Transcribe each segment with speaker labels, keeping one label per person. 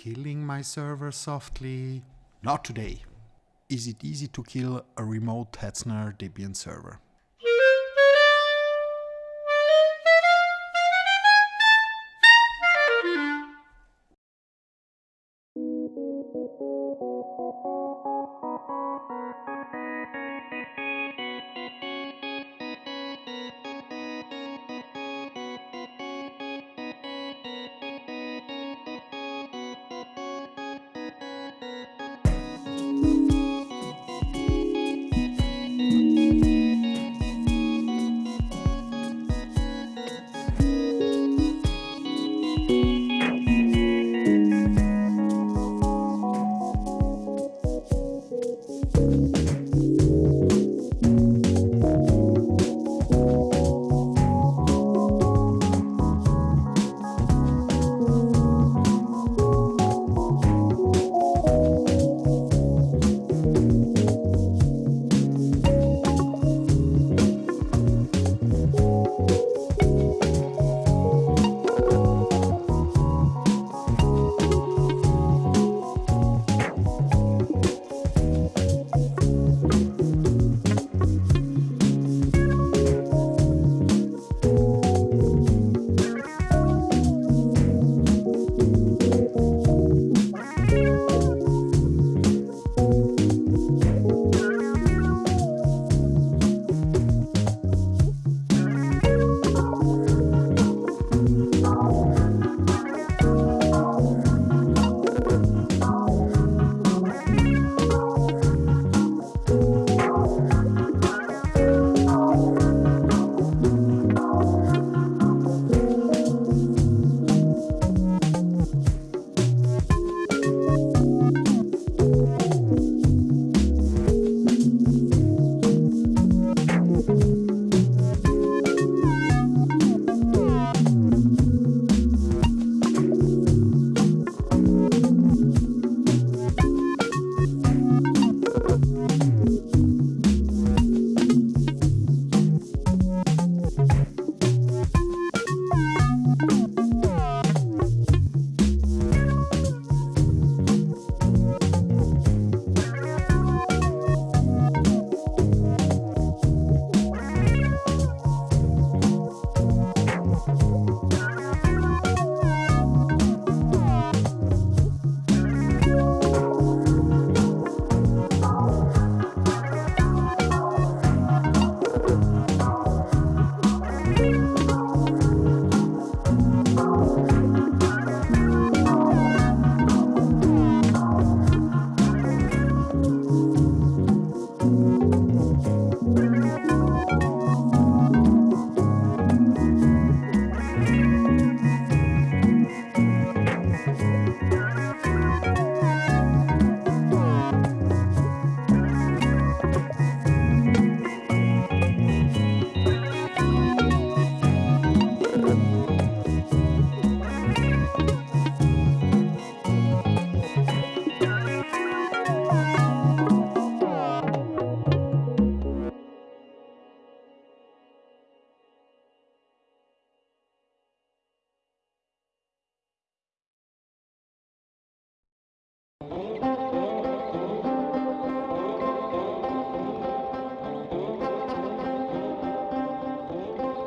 Speaker 1: killing my server softly? Not today. Is it easy to kill a remote Hetzner Debian server?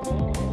Speaker 2: Oh.